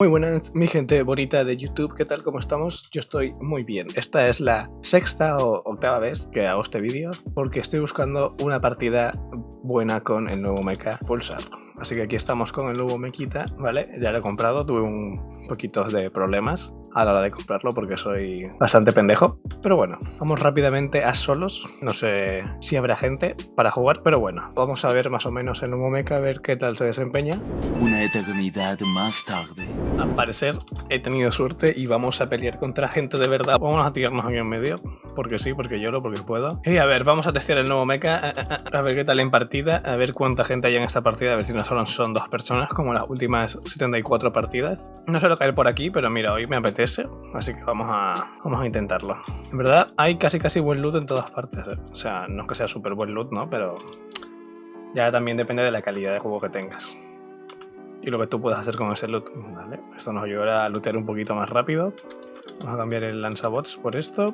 Muy buenas, mi gente bonita de YouTube, ¿qué tal? ¿Cómo estamos? Yo estoy muy bien. Esta es la sexta o octava vez que hago este vídeo porque estoy buscando una partida buena con el nuevo mecha Pulsar. Así que aquí estamos con el nuevo Mequita, ¿vale? Ya lo he comprado, tuve un poquito de problemas a la hora de comprarlo porque soy bastante pendejo. Pero bueno, vamos rápidamente a solos. No sé si habrá gente para jugar, pero bueno, vamos a ver más o menos el nuevo mecha, a ver qué tal se desempeña. Una eternidad más tarde. Al parecer he tenido suerte y vamos a pelear contra gente de verdad. Vamos a tirarnos aquí en medio, porque sí, porque lloro, porque puedo. Y a ver, vamos a testear el nuevo mecha, a, ver qué tal en partida, a ver cuánta gente hay en esta partida, a ver si nos solo son dos personas como las últimas 74 partidas. No suelo caer por aquí, pero mira, hoy me apetece, así que vamos a, vamos a intentarlo. En verdad, hay casi casi buen loot en todas partes, ¿eh? o sea, no es que sea súper buen loot, ¿no? Pero ya también depende de la calidad de juego que tengas. Y lo que tú puedas hacer con ese loot. Vale, esto nos ayudará a lootear un poquito más rápido. Vamos a cambiar el lanzabots por esto.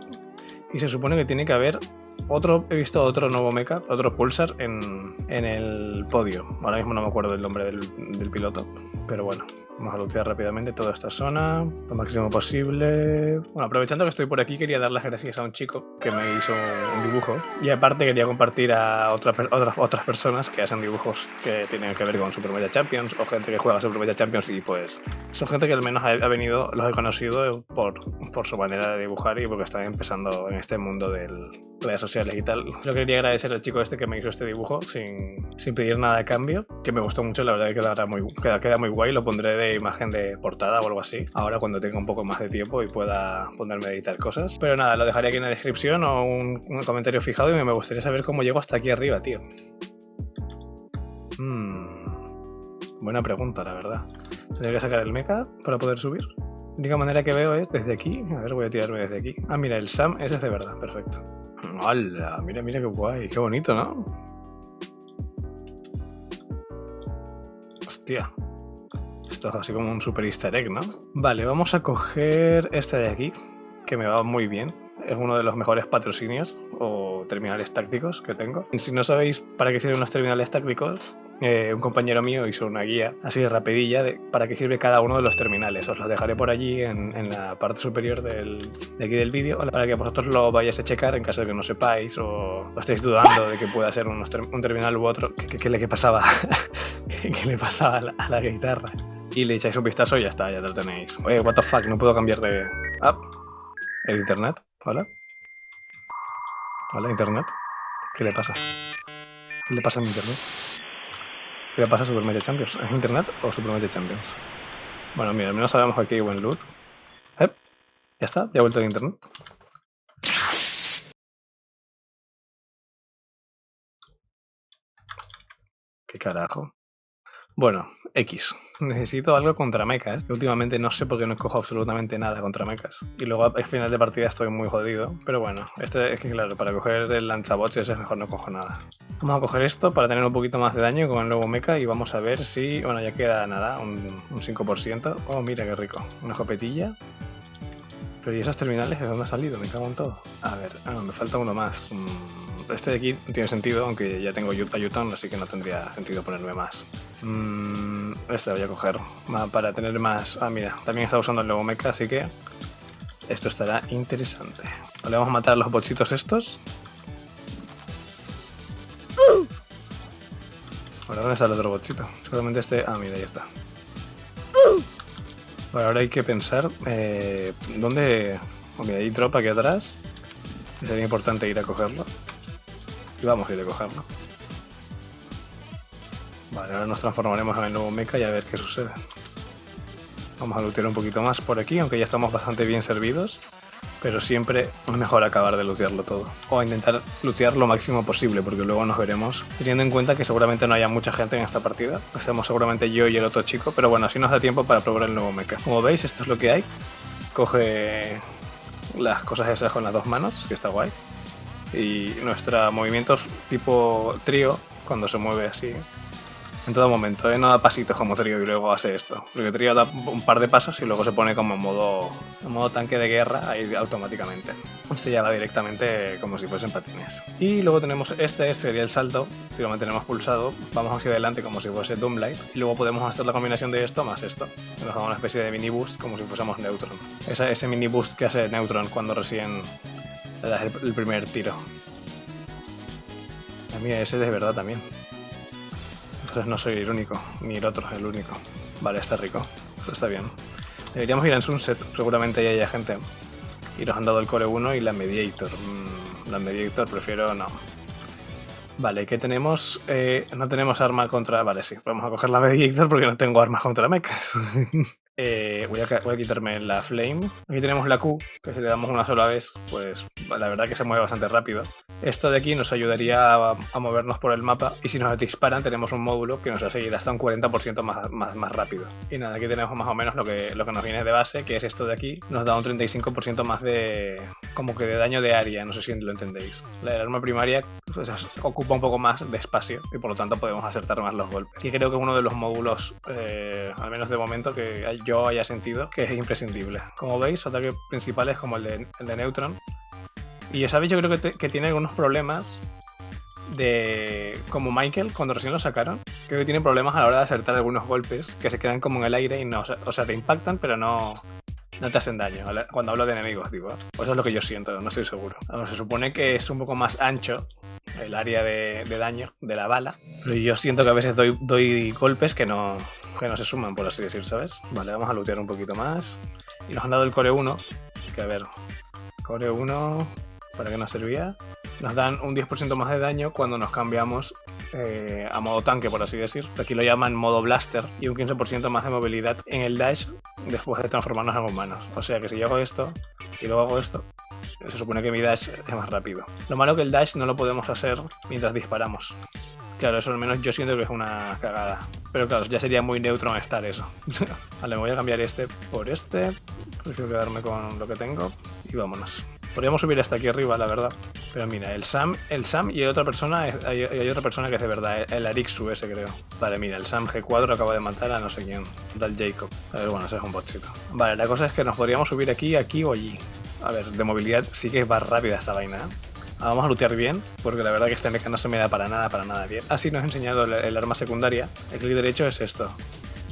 Y se supone que tiene que haber otro, he visto otro nuevo mecha, otro Pulsar en, en el podio. Ahora mismo no me acuerdo del nombre del, del piloto, pero bueno. Vamos a lootear rápidamente toda esta zona, lo máximo posible. Bueno, aprovechando que estoy por aquí, quería dar las gracias a un chico que me hizo un dibujo. Y aparte quería compartir a otras, otras personas que hacen dibujos que tienen que ver con Super Media Champions o gente que juega Super Media Champions y pues son gente que al menos ha, venido, los he conocido por, por su manera de dibujar y porque están empezando en este mundo de redes sociales y tal. Yo quería agradecer al chico este que me hizo este dibujo sin, sin pedir nada de cambio, que me gustó mucho, la verdad que queda muy, queda, queda muy guay, lo pondré de imagen de portada o algo así. Ahora cuando tenga un poco más de tiempo y pueda ponerme a editar cosas. Pero nada, lo dejaré aquí en la descripción o un, comentario fijado y me gustaría saber cómo llego hasta aquí arriba, tío. Hmm. Buena pregunta, la verdad. Tendría que sacar el mecha para poder subir. La única manera que veo es desde aquí. A ver, voy a tirarme desde aquí. Ah, mira, el Sam ese es de verdad. Perfecto. ¡Hala! Mira, mira qué guay. Qué bonito, ¿no? Hostia así como un super easter egg, ¿no? Vale, vamos a coger este de aquí, que me va muy bien. Es uno de los mejores patrocinios o terminales tácticos que tengo. Si no sabéis para qué sirven unos terminales tácticos, eh, un compañero mío hizo una guía así de rapidilla de para qué sirve cada uno de los terminales. Os los dejaré por allí en, en la parte superior del, de aquí del vídeo para que vosotros lo vayáis a checar en caso de que no sepáis o, estéis dudando de que pueda ser un, terminal u otro. ¿Qué, le pasaba? ¿Qué, le pasaba a la guitarra? Y le echáis un vistazo y ya está, ya lo tenéis. Oye, what the fuck, no puedo cambiar de... Ah, el internet, ¿hola? ¿Hola, internet? ¿Qué le pasa? ¿Qué le pasa a mi internet? ¿Qué le pasa a Super Media Champions? ¿Es internet o Super Media Champions? Bueno, mira, al menos sabemos que aquí hay buen loot. Eh, ya está, ya he vuelto de internet. ¿Qué carajo? Bueno, X. Necesito algo contra mechas. Últimamente no sé por qué no cojo absolutamente nada contra mechas. Y luego al final de partida estoy muy jodido. Pero bueno, este es que claro, para coger el lanzabots es mejor no cojo nada. Vamos a coger esto para tener un poquito más de daño con el nuevo mecha y vamos a ver si... Bueno, ya queda nada, un, un 5%. Oh, mira qué rico. Una copetilla. Pero ¿y esos terminales de dónde ha salido? Me cago en todo. A ver, ah, me falta uno más. Mm, este de aquí no tiene sentido, aunque ya tengo Ayuton, así que no tendría sentido ponerme más. Mm, este voy a coger para tener más... Ah, mira, también está usando el nuevo mecha, así que esto estará interesante. Le vamos a matar a los bochitos estos. Ahora, ¿dónde está el otro bochito? Seguramente este... Ah, mira, ahí está ahora hay que pensar eh, dónde... Mira, hay tropa aquí atrás. Sería importante ir a cogerlo. Y vamos a ir a cogerlo. Vale, ahora nos transformaremos en el nuevo mecha y a ver qué sucede. Vamos a lootear un poquito más por aquí, aunque ya estamos bastante bien servidos pero siempre es mejor acabar de lootearlo todo. O intentar lootear lo máximo posible, porque luego nos veremos. Teniendo en cuenta que seguramente no haya mucha gente en esta partida. Estamos seguramente yo y el otro chico, pero bueno, así nos da tiempo para probar el nuevo mecha. Como veis, esto es lo que hay. Coge las cosas esas con las dos manos, que está guay. Y nuestros movimientos tipo trío, cuando se mueve así, En todo momento, ¿eh? no da pasitos como Trio y luego hace esto. Porque Trio da un par de pasos y luego se pone como en modo, tanque de guerra ahí automáticamente. Este ya va directamente como si fuesen patines. Y luego tenemos este, sería el salto. Si lo mantenemos pulsado, vamos hacia adelante como si fuese Doomlight. Y luego podemos hacer la combinación de esto más esto. Nos da una especie de mini boost como si fuésemos Neutron. Ese, ese mini boost que hace Neutron cuando recién le das el, primer tiro. A mí ese de verdad también. Entonces no soy el único, ni el otro, el único. Vale, está rico. Esto está bien. Deberíamos ir en Sunset, seguramente ahí haya gente. Y nos han dado el Core 1 y la Mediator. Mm, la Mediator prefiero no. Vale, ¿qué tenemos? Eh, no tenemos arma contra... Vale, sí, vamos a coger la Mediator porque no tengo armas contra mechas. Voy, a, quitarme la Flame. Aquí tenemos la Q, que si le damos una sola vez, pues la verdad que se mueve bastante rápido. Esto de aquí nos ayudaría a, movernos por el mapa y si nos disparan tenemos un módulo que nos hace ir hasta un 40% más, más, más, rápido. Y nada, aquí tenemos más o menos lo que, lo que nos viene de base, que es esto de aquí. Nos da un 35% más de... como que de daño de área, no sé si lo entendéis. La arma primaria pues, ocupa un poco más de espacio y por lo tanto podemos acertar más los golpes. Y creo que uno de los módulos, eh, al menos de momento, que yo haya sentido que es imprescindible. Como veis, ataques principales como el de, el de Neutron. Y ya sabéis, yo creo que, tiene algunos problemas de... como Michael, cuando recién lo sacaron. Creo que tiene problemas a la hora de acertar algunos golpes que se quedan como en el aire y no... O sea, te impactan, pero no... No te hacen daño, cuando hablo de enemigos, digo. Pues eso es lo que yo siento, no estoy seguro. Se supone que es un poco más ancho el área de, daño de la bala. Pero yo siento que a veces doy, doy golpes que no, que no se suman, por así decir, ¿sabes? Vale, vamos a lootear un poquito más. Y nos han dado el Core 1, que a ver, Core 1, ¿para qué nos servía? Nos dan un 10% más de daño cuando nos cambiamos eh, a modo tanque, por así decir. Aquí lo llaman modo blaster y un 15% más de movilidad en el dash después de transformarnos en humanos. O sea que si yo hago esto y luego hago esto, se supone que mi dash es más rápido. Lo malo que el dash no lo podemos hacer mientras disparamos. Claro, eso al menos yo siento que es una cagada. Pero claro, ya sería muy neutron estar eso. vale, me voy a cambiar este por este. Prefiero quedarme con lo que tengo. Y vámonos. Podríamos subir hasta aquí arriba, la verdad. Pero mira, el Sam, el Sam y otra persona, hay, hay otra persona que es de verdad, el Arixu ese creo. Vale, mira, el Sam G4 acaba de matar a no sé quién, del Jacob. A ver, bueno, ese es un botcito. Vale, la cosa es que nos podríamos subir aquí, aquí o allí. A ver, de movilidad sí que va rápida esta vaina, ¿eh? Vamos a lootear bien, porque la verdad que este mecha no se me da para nada, para nada bien. Así nos ha enseñado el, arma secundaria. El clic derecho es esto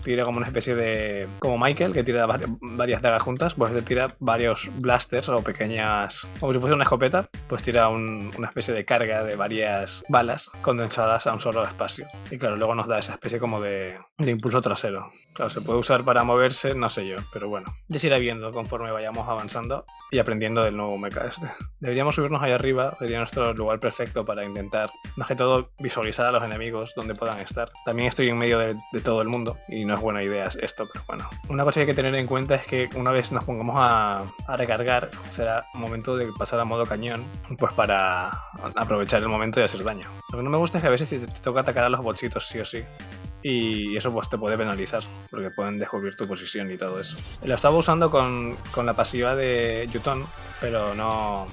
tira como una especie de... como Michael, que tira varias dagas juntas, pues le tira varios blasters o pequeñas... como si fuese una escopeta, pues tira un, una especie de carga de varias balas condensadas a un solo espacio. Y claro, luego nos da esa especie como de, de impulso trasero. Claro, se puede usar para moverse, no sé yo, pero bueno. Ya se irá viendo conforme vayamos avanzando y aprendiendo del nuevo mecha este. Deberíamos subirnos ahí arriba, sería nuestro lugar perfecto para intentar, más que todo, visualizar a los enemigos donde puedan estar. También estoy en medio de, de todo el mundo y no es buena idea esto, pero bueno. Una cosa que hay que tener en cuenta es que una vez nos pongamos a, a recargar, será momento de pasar a modo cañón, pues para aprovechar el momento y hacer daño. Lo que no me gusta es que a veces te, toca atacar a los bochitos sí o sí. Y eso pues te puede penalizar, porque pueden descubrir tu posición y todo eso. Lo estaba usando con, con la pasiva de Yuton, pero no...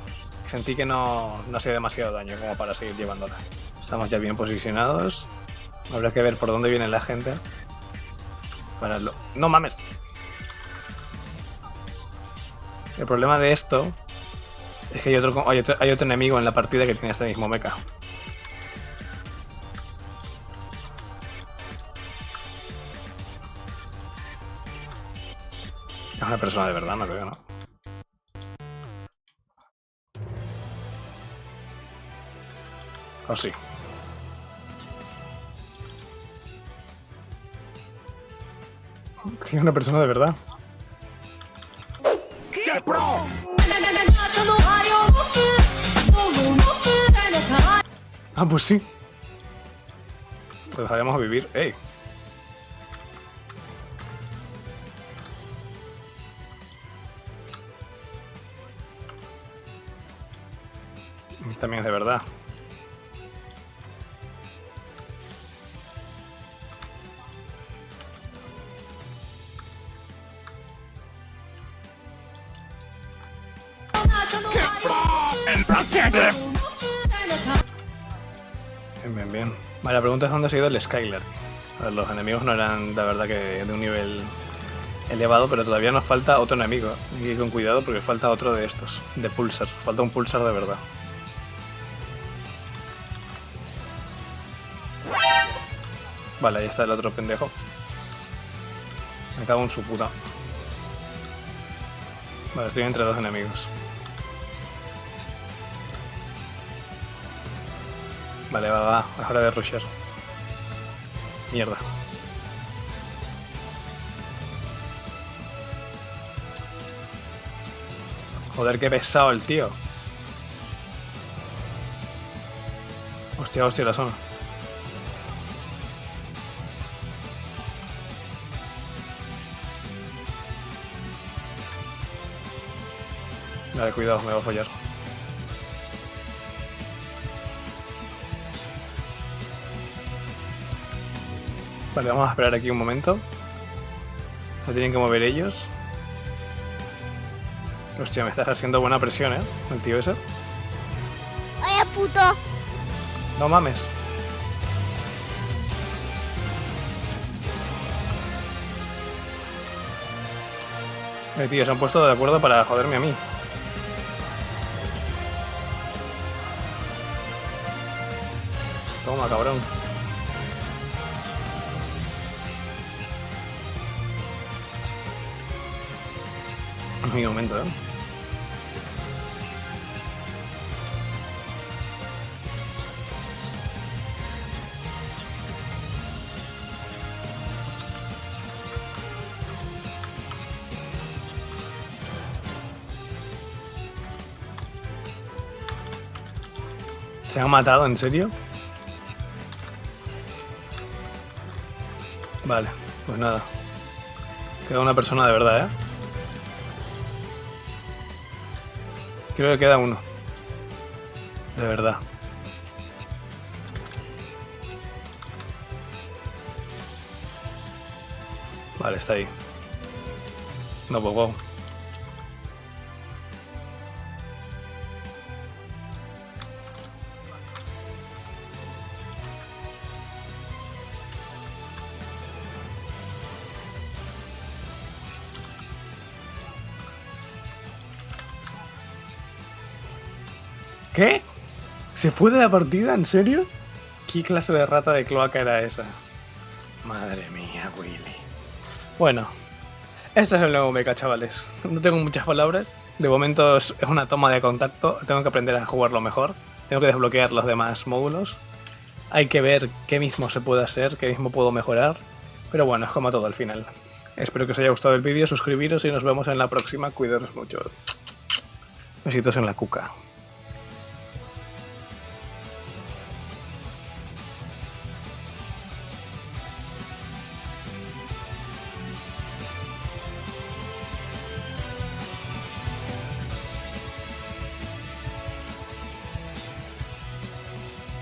Sentí que no, no hacía demasiado daño como para seguir llevándola. Estamos ya bien posicionados. Habrá que ver por dónde viene la gente. Para lo... ¡No mames! El problema de esto es que hay otro, hay otro, enemigo en la partida que tiene este mismo mecha. Es una persona de verdad, no creo, ¿no? ¿O sí? Tiene una persona de verdad. ¡Qué pro! Ah, pues sí. Lo dejaremos vivir. ¡Ey! También es de verdad. Bien, bien. Vale, la pregunta es dónde ha ido el ver, los enemigos no eran, la verdad, que de un nivel elevado, pero todavía nos falta otro enemigo. Hay que ir con cuidado porque falta otro de estos, de pulsar. Falta un pulsar de verdad. Vale, ahí está el otro pendejo. Me cago en su puta. Vale, estoy entre dos enemigos. Vale, va, va, es hora de rusher. Mierda. Joder, qué pesado el tío. Hostia, hostia, la zona. Vale, cuidado, me va a fallar. Vale, vamos a esperar aquí un momento. No tienen que mover ellos. Hostia, me estás haciendo buena presión, ¿eh? El tío ese. Vaya puto. No mames. Eh, tío, se han puesto de acuerdo para joderme a mí. Toma, cabrón. Mi momento, ¿eh? ¿Se han matado? ¿En serio? Vale, pues nada. Queda una persona de verdad, ¿eh? Creo que queda uno. De verdad. Vale, está ahí. No, pues wow. ¿Qué? ¿Se fue de la partida? ¿En serio? ¿Qué clase de rata de cloaca era esa? Madre mía, Willy. Bueno, este es el nuevo mecha, chavales. No tengo muchas palabras. De momento es una toma de contacto. Tengo que aprender a jugarlo mejor. Tengo que desbloquear los demás módulos. Hay que ver qué mismo se puede hacer, qué mismo puedo mejorar. Pero bueno, es como todo al final. Espero que os haya gustado el vídeo, suscribiros y nos vemos en la próxima. Cuidaros mucho. Besitos en la cuca.